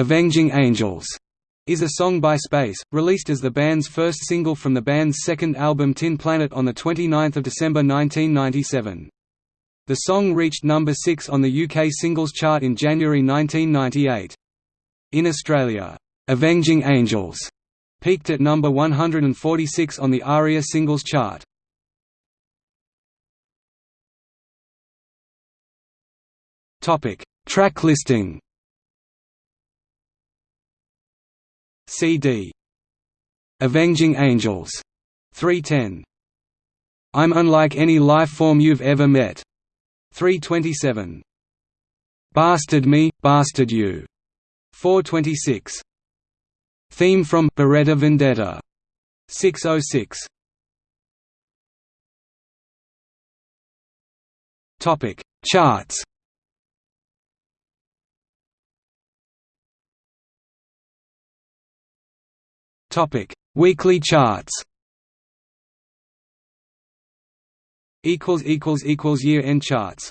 "'Avenging Angels' is a song by Space, released as the band's first single from the band's second album Tin Planet on 29 December 1997. The song reached number 6 on the UK singles chart in January 1998. In Australia, "'Avenging Angels' peaked at number 146 on the ARIA singles chart. Track listing. CD. Avenging Angels. 310. I'm unlike any life form you've ever met. 327. Bastard me, bastard you. 426. Theme from Beretta Vendetta. 606. Topic: Charts. Topic: Weekly charts. Equals equals equals year end charts.